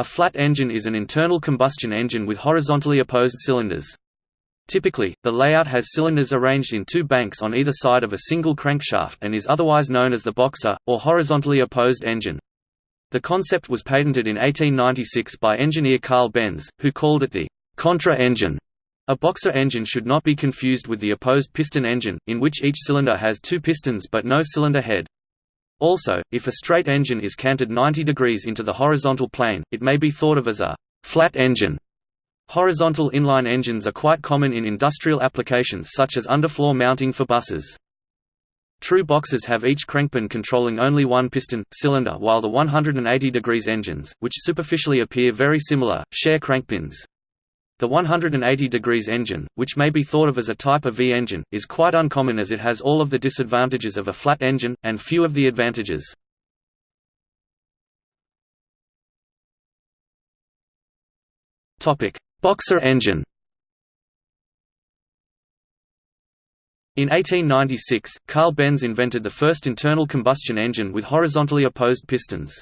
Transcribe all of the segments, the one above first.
A flat engine is an internal combustion engine with horizontally opposed cylinders. Typically, the layout has cylinders arranged in two banks on either side of a single crankshaft and is otherwise known as the boxer, or horizontally opposed engine. The concept was patented in 1896 by engineer Carl Benz, who called it the contra engine. A boxer engine should not be confused with the opposed piston engine, in which each cylinder has two pistons but no cylinder head. Also, if a straight engine is canted 90 degrees into the horizontal plane, it may be thought of as a flat engine. Horizontal inline engines are quite common in industrial applications such as underfloor mounting for buses. True boxers have each crankpin controlling only one piston, cylinder while the 180 degrees engines, which superficially appear very similar, share crankpins. The 180 degrees engine, which may be thought of as a type of V-engine, is quite uncommon as it has all of the disadvantages of a flat engine, and few of the advantages. Boxer engine In 1896, Carl Benz invented the first internal combustion engine with horizontally opposed pistons.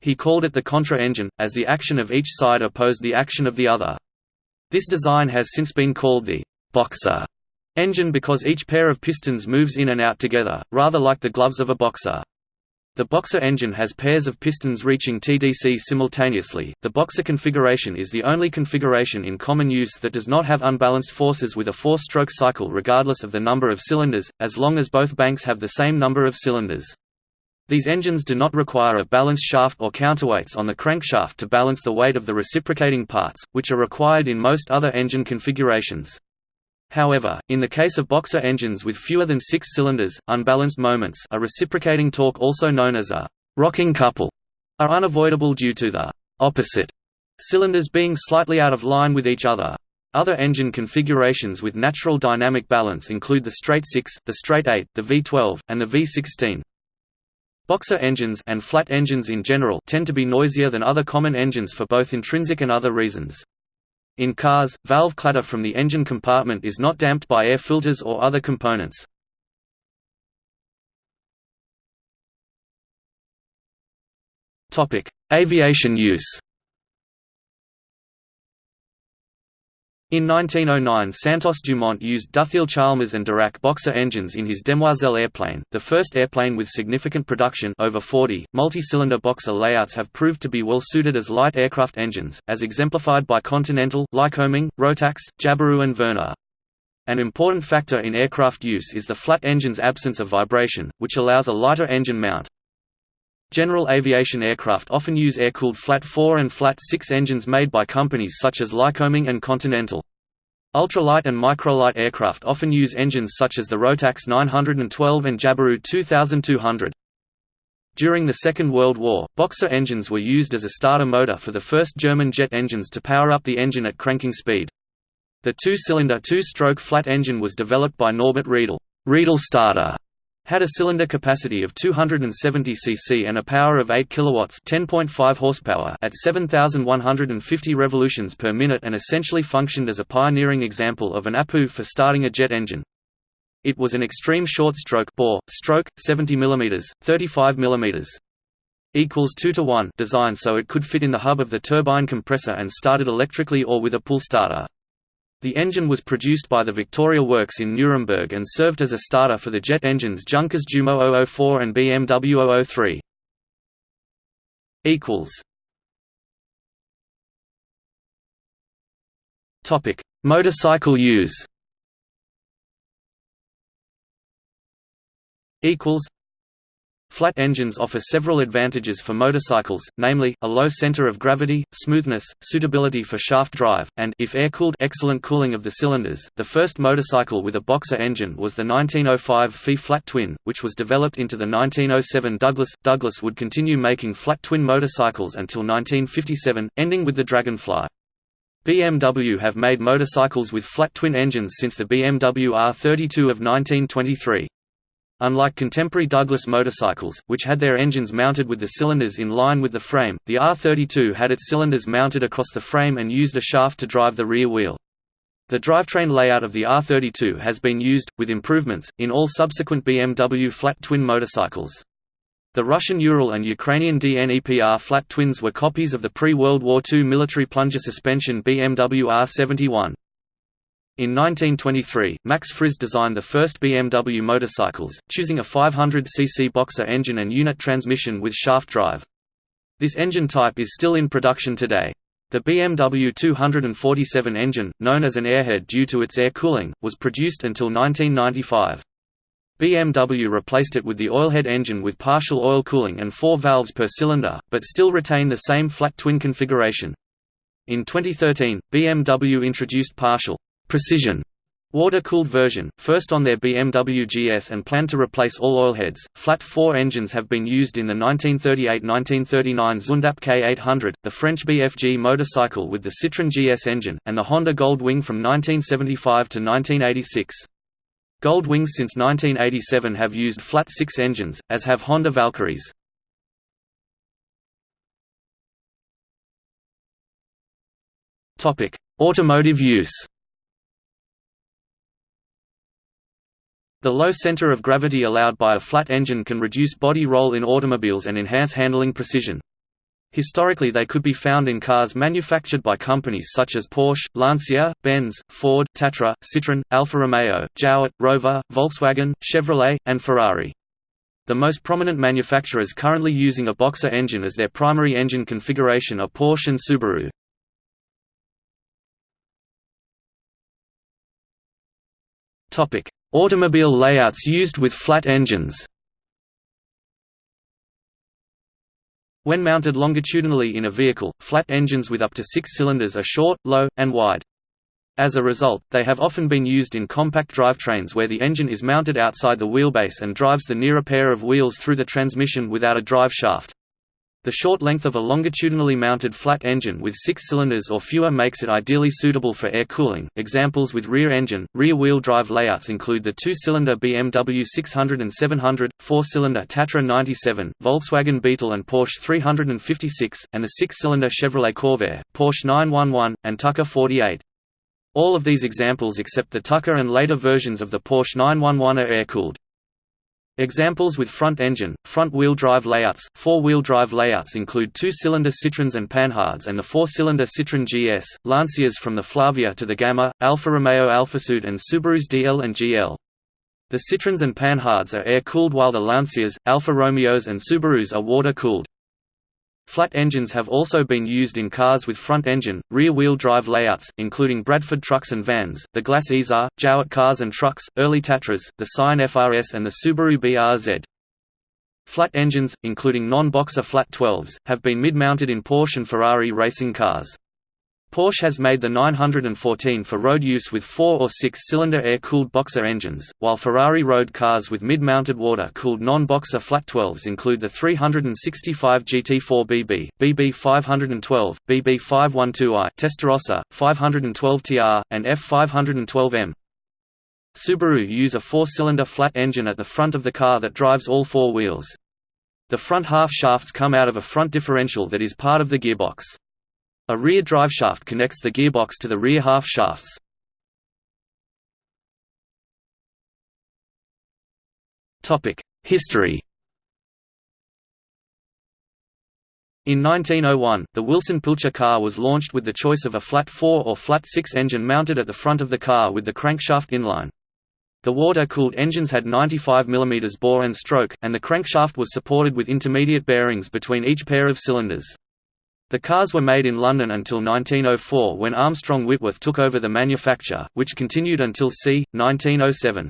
He called it the contra engine, as the action of each side opposed the action of the other. This design has since been called the «boxer» engine because each pair of pistons moves in and out together, rather like the gloves of a boxer. The boxer engine has pairs of pistons reaching TDC simultaneously. The boxer configuration is the only configuration in common use that does not have unbalanced forces with a four-stroke cycle regardless of the number of cylinders, as long as both banks have the same number of cylinders. These engines do not require a balance shaft or counterweights on the crankshaft to balance the weight of the reciprocating parts, which are required in most other engine configurations. However, in the case of boxer engines with fewer than six cylinders, unbalanced moments a reciprocating torque also known as a «rocking couple» are unavoidable due to the «opposite» cylinders being slightly out of line with each other. Other engine configurations with natural dynamic balance include the straight 6, the straight 8, the V12, and the V16. Boxer engines and flat engines in general tend to be noisier than other common engines for both intrinsic and other reasons. In cars, valve clatter from the engine compartment is not damped by air filters or other components. Aviation use In 1909 Santos Dumont used Dutheil-Chalmers and Darracq boxer engines in his Demoiselle airplane, the first airplane with significant production over 40. Multi-cylinder boxer layouts have proved to be well suited as light aircraft engines, as exemplified by Continental, Lycoming, Rotax, Jabiru and Verna. An important factor in aircraft use is the flat engine's absence of vibration, which allows a lighter engine mount. General aviation aircraft often use air-cooled flat 4 and flat 6 engines made by companies such as Lycoming and Continental. Ultralight and microlight aircraft often use engines such as the Rotax 912 and Jabiru 2200. During the Second World War, Boxer engines were used as a starter motor for the first German jet engines to power up the engine at cranking speed. The two-cylinder two-stroke flat engine was developed by Norbert Riedel, Riedel starter, had a cylinder capacity of 270 cc and a power of 8 kilowatts, 10.5 horsepower at 7150 revolutions per minute and essentially functioned as a pioneering example of an APU for starting a jet engine. It was an extreme short stroke bore, stroke 70 mm, 35 mm equals 2 to 1 design so it could fit in the hub of the turbine compressor and started electrically or with a pull starter. The engine was produced by the Victoria Works in Nuremberg and served as a starter for the jet engines Junkers Jumo 004 and BMW 003. Topic: Motorcycle use. Equals Flat engines offer several advantages for motorcycles, namely, a low center of gravity, smoothness, suitability for shaft drive, and if air-cooled excellent cooling of the cylinders. The first motorcycle with a boxer engine was the 1905 Fee flat twin, which was developed into the 1907 Douglas. Douglas would continue making flat twin motorcycles until 1957, ending with the Dragonfly. BMW have made motorcycles with flat twin engines since the BMW R32 of 1923. Unlike contemporary Douglas motorcycles, which had their engines mounted with the cylinders in line with the frame, the R32 had its cylinders mounted across the frame and used a shaft to drive the rear wheel. The drivetrain layout of the R32 has been used, with improvements, in all subsequent BMW flat twin motorcycles. The Russian Ural and Ukrainian DNEPR flat twins were copies of the pre-World War II military plunger suspension BMW R71. In 1923, Max Friz designed the first BMW motorcycles, choosing a 500cc boxer engine and unit transmission with shaft drive. This engine type is still in production today. The BMW 247 engine, known as an airhead due to its air cooling, was produced until 1995. BMW replaced it with the oilhead engine with partial oil cooling and four valves per cylinder, but still retained the same flat twin configuration. In 2013, BMW introduced partial precision water-cooled version, first on their BMW GS and planned to replace all oilheads. Flat 4 engines have been used in the 1938–1939 Zündapp K800, the French BFG motorcycle with the Citroën GS engine, and the Honda Gold Wing from 1975 to 1986. Gold Wings since 1987 have used flat 6 engines, as have Honda Valkyries. Automotive use The low center of gravity allowed by a flat engine can reduce body roll in automobiles and enhance handling precision. Historically they could be found in cars manufactured by companies such as Porsche, Lancia, Benz, Ford, Tatra, Citroën, Alfa Romeo, Jowett, Rover, Volkswagen, Chevrolet, and Ferrari. The most prominent manufacturers currently using a boxer engine as their primary engine configuration are Porsche and Subaru. Automobile layouts used with flat engines When mounted longitudinally in a vehicle, flat engines with up to six cylinders are short, low, and wide. As a result, they have often been used in compact drivetrains where the engine is mounted outside the wheelbase and drives the nearer pair of wheels through the transmission without a drive shaft. The short length of a longitudinally mounted flat engine with six cylinders or fewer makes it ideally suitable for air cooling. Examples with rear engine, rear wheel drive layouts include the two cylinder BMW 600 and 700, four cylinder Tatra 97, Volkswagen Beetle and Porsche 356, and the six cylinder Chevrolet Corvair, Porsche 911, and Tucker 48. All of these examples except the Tucker and later versions of the Porsche 911 are air cooled. Examples with front-engine, front-wheel drive layouts Four-wheel drive layouts include two-cylinder Citroëns and Panhards and the four-cylinder Citroën GS, Lancias from the Flavia to the Gamma, Alfa Romeo Alfasud and Subaru's DL and GL. The Citroëns and Panhards are air-cooled while the Lancias, Alfa Romeos and Subarus are water-cooled. Flat engines have also been used in cars with front-engine, rear-wheel drive layouts, including Bradford trucks and vans, the Glas Isar, Jowett cars and trucks, early Tatras, the Scion FRS and the Subaru BRZ. Flat engines, including non-boxer flat 12s, have been mid-mounted in Porsche and Ferrari racing cars. Porsche has made the 914 for road use with four- or six-cylinder air-cooled boxer engines, while Ferrari road cars with mid-mounted water-cooled non-boxer flat 12s include the 365 GT4 BB, BB512, BB512i, Testarossa, 512TR, and F512M. Subaru use a four-cylinder flat engine at the front of the car that drives all four wheels. The front half shafts come out of a front differential that is part of the gearbox. A rear driveshaft connects the gearbox to the rear half shafts. History In 1901, the Wilson Pilcher car was launched with the choice of a flat 4 or flat 6 engine mounted at the front of the car with the crankshaft inline. The water-cooled engines had 95 mm bore and stroke, and the crankshaft was supported with intermediate bearings between each pair of cylinders. The cars were made in London until 1904 when Armstrong Whitworth took over the manufacture, which continued until c. 1907.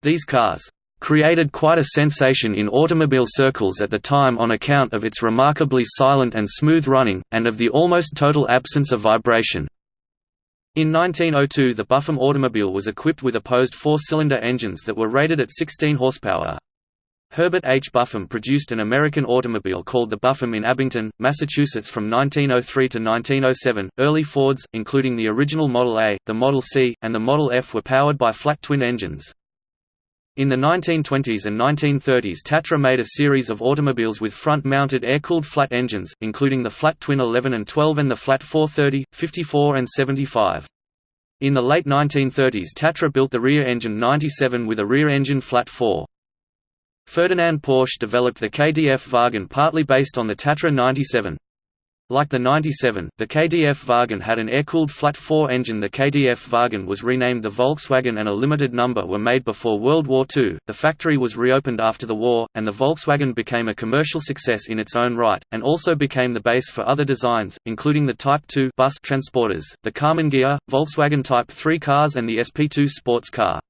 These cars created quite a sensation in automobile circles at the time on account of its remarkably silent and smooth running, and of the almost total absence of vibration. In 1902 the Buffum automobile was equipped with opposed four-cylinder engines that were rated at 16 horsepower. Herbert H. Buffum produced an American automobile called the Buffum in Abington, Massachusetts from 1903 to 1907. Early Fords, including the original Model A, the Model C, and the Model F, were powered by flat twin engines. In the 1920s and 1930s Tatra made a series of automobiles with front-mounted air-cooled flat engines, including the flat twin 11 and 12 and the flat 430, 54 and 75. In the late 1930s Tatra built the rear engine 97 with a rear engine flat 4. Ferdinand Porsche developed the KDF Wagen partly based on the Tatra 97. Like the 97, the KDF Wagen had an air-cooled flat-four engine The KDF Wagen was renamed the Volkswagen and a limited number were made before World War II. The factory was reopened after the war, and the Volkswagen became a commercial success in its own right, and also became the base for other designs, including the Type 2 bus transporters, the Karmann Ghia, Volkswagen Type 3 cars and the SP2 sports car.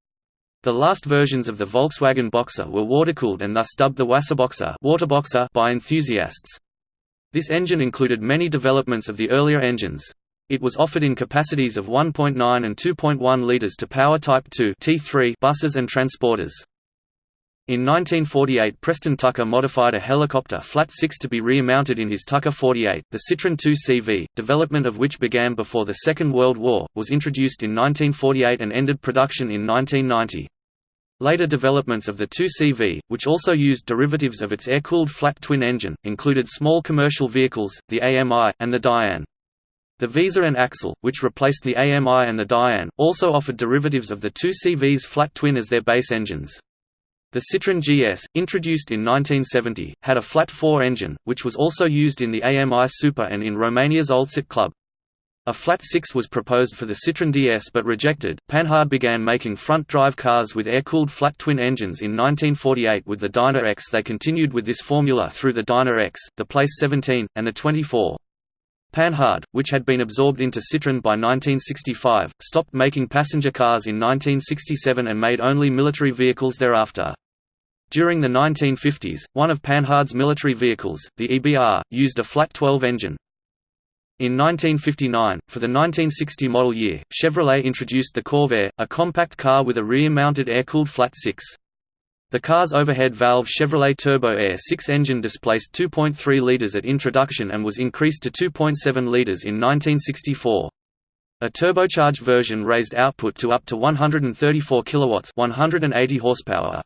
The last versions of the Volkswagen Boxer were water-cooled and thus dubbed the Wasserboxer, Waterboxer by enthusiasts. This engine included many developments of the earlier engines. It was offered in capacities of 1.9 and 2.1 litres to power Type 2 T3 buses and transporters. In 1948 Preston Tucker modified a helicopter Flat 6 to be remounted in his Tucker 48. The Citroën 2CV, development of which began before the Second World War, was introduced in 1948 and ended production in 1990. Later developments of the 2CV, which also used derivatives of its air-cooled flat twin engine, included small commercial vehicles, the AMI, and the Diane. The Visa and Axel, which replaced the AMI and the Diane, also offered derivatives of the 2CV's flat twin as their base engines. The Citroën GS, introduced in 1970, had a flat four engine, which was also used in the AMI Super and in Romania's Old Oltcit Club. A flat six was proposed for the Citroën DS but rejected. Panhard began making front-drive cars with air-cooled flat twin engines in 1948 with the Dyna X. They continued with this formula through the Dyna X, the Place 17, and the 24. Panhard, which had been absorbed into Citroën by 1965, stopped making passenger cars in 1967 and made only military vehicles thereafter. During the 1950s, one of Panhard's military vehicles, the EBR, used a flat 12 engine, in 1959, for the 1960 model year, Chevrolet introduced the Corvair, a compact car with a rear-mounted air-cooled flat six. The car's overhead valve Chevrolet Turbo Air 6 engine displaced 2.3 litres at introduction and was increased to 2.7 litres in 1964. A turbocharged version raised output to up to 134 kilowatts, 180 horsepower.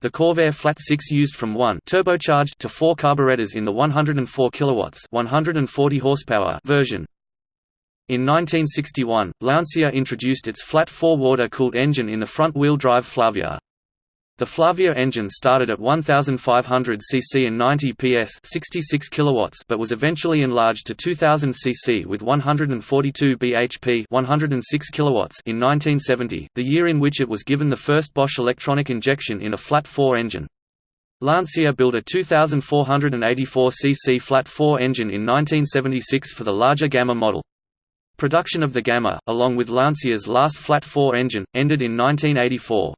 The Corvair Flat 6 used from 1 turbocharged to 4 carburetors in the 104 kilowatts 140 horsepower version. In 1961, Lancia introduced its flat 4 water-cooled engine in the front-wheel drive Flavia. The Flavia engine started at 1500 cc and 90 PS 66 kilowatts but was eventually enlarged to 2000 cc with 142 bhp 106 kilowatts in 1970, the year in which it was given the first Bosch electronic injection in a flat 4 engine. Lancia built a 2484 cc flat 4 engine in 1976 for the larger Gamma model. Production of the Gamma, along with Lancia's last flat 4 engine, ended in 1984.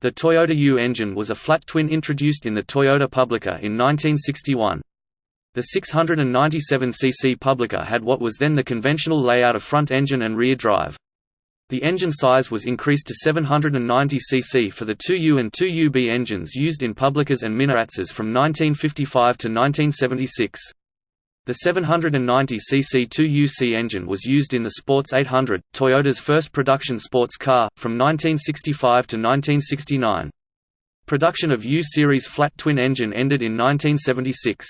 The Toyota U engine was a flat twin introduced in the Toyota Publica in 1961. The 697cc Publica had what was then the conventional layout of front engine and rear drive. The engine size was increased to 790cc for the 2U and 2UB engines used in Publicas and Minarazzas from 1955 to 1976. The 790cc 2UC engine was used in the Sports 800, Toyota's first production sports car, from 1965 to 1969. Production of U-Series flat twin engine ended in 1976.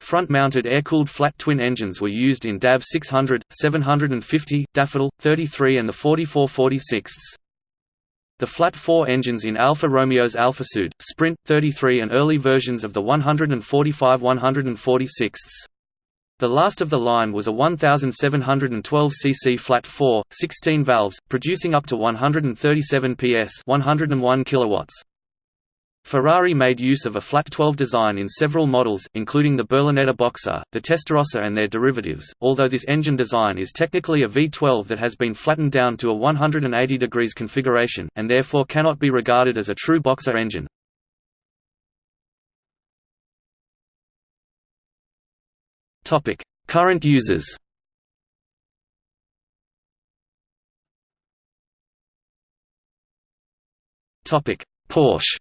Front-mounted air-cooled flat twin engines were used in DAF 600, 750, Daffodil, 33 and the 4446. The flat four engines in Alfa Romeo's Alfasud, Sprint, 33 and early versions of the 145 146. The last of the line was a 1712 cc flat 4, 16 valves, producing up to 137 PS 101 kilowatts. Ferrari made use of a flat 12 design in several models, including the Berlinetta Boxer, the Testarossa and their derivatives, although this engine design is technically a V12 that has been flattened down to a 180 degrees configuration, and therefore cannot be regarded as a true boxer engine. Current users Porsche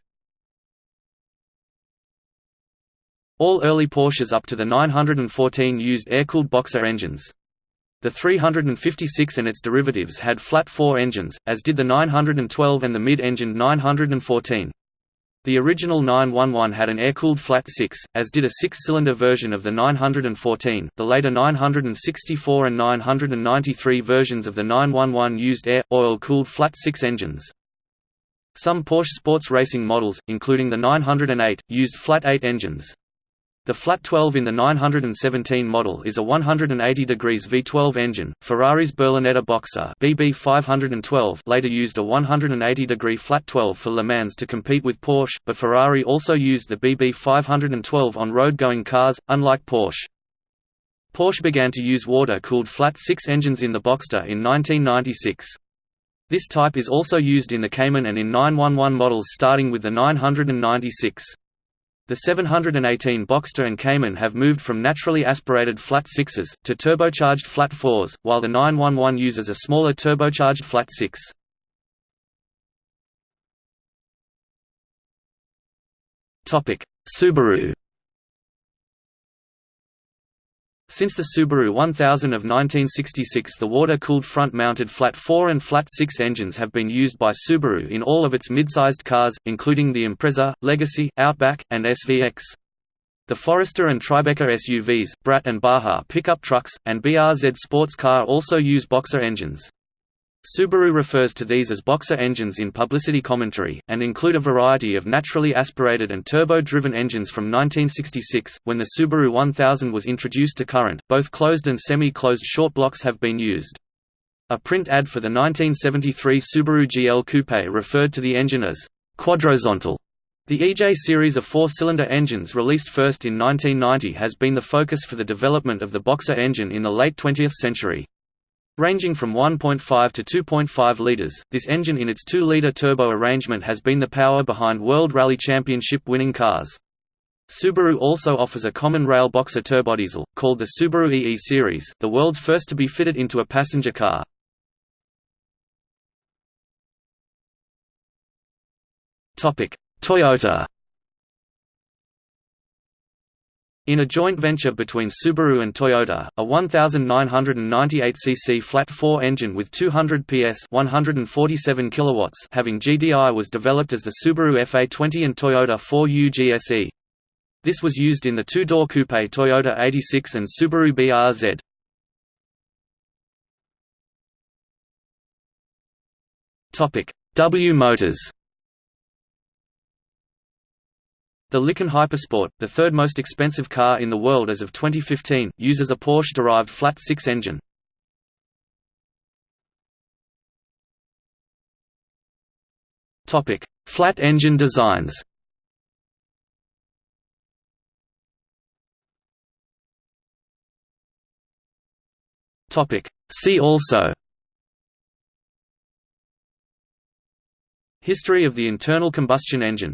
All early Porsches up to the 914 used air-cooled boxer engines. The 356 and its derivatives had flat four engines, as did the 912 and the mid-engined 914. The original 911 had an air-cooled flat 6, as did a six-cylinder version of the 914. The later 964 and 993 versions of the 911 used air, oil-cooled flat 6 engines. Some Porsche sports racing models, including the 908, used flat-8 engines. The flat 12 in the 917 model is a 180 degrees V12 engine. Ferrari's Berlinetta Boxer BB 512 later used a 180 degree flat 12 for Le Mans to compete with Porsche, but Ferrari also used the BB 512 on road-going cars, unlike Porsche. Porsche began to use water-cooled flat 6 engines in the Boxster in 1996. This type is also used in the Cayman and in 911 models starting with the 996. The 718 Boxster and Cayman have moved from naturally aspirated flat sixes, to turbocharged flat fours, while the 911 uses a smaller turbocharged flat six. Subaru Since the Subaru 1000 of 1966 the water-cooled front-mounted flat 4 and flat 6 engines have been used by Subaru in all of its mid-sized cars, including the Impreza, Legacy, Outback, and SVX. The Forester and Tribeca SUVs, Brat and Baja pickup trucks, and BRZ sports car also use Boxer engines. Subaru refers to these as Boxer engines in publicity commentary, and include a variety of naturally aspirated and turbo-driven engines from 1966, when the Subaru 1000 was introduced to current, both closed and semi-closed short blocks have been used. A print ad for the 1973 Subaru GL Coupe referred to the engine as quadrozontal. The EJ series of four-cylinder engines released first in 1990 has been the focus for the development of the Boxer engine in the late 20th century. Ranging from 1.5 to 2.5 litres, this engine in its 2-litre turbo arrangement has been the power behind World Rally Championship winning cars. Subaru also offers a common rail boxer turbodiesel, called the Subaru EE series, the world's first to be fitted into a passenger car. Toyota In a joint venture between Subaru and Toyota, a 1998cc flat-4 engine with 200 PS 147 kilowatts having GDI was developed as the Subaru FA20 and Toyota 4U GSE. This was used in the two-door coupe Toyota 86 and Subaru BRZ. W Motors The Lykan Hypersport, the third most expensive car in the world as of 2015, uses a Porsche-derived flat-six engine. Flat engine designs. See also. History of the internal combustion engine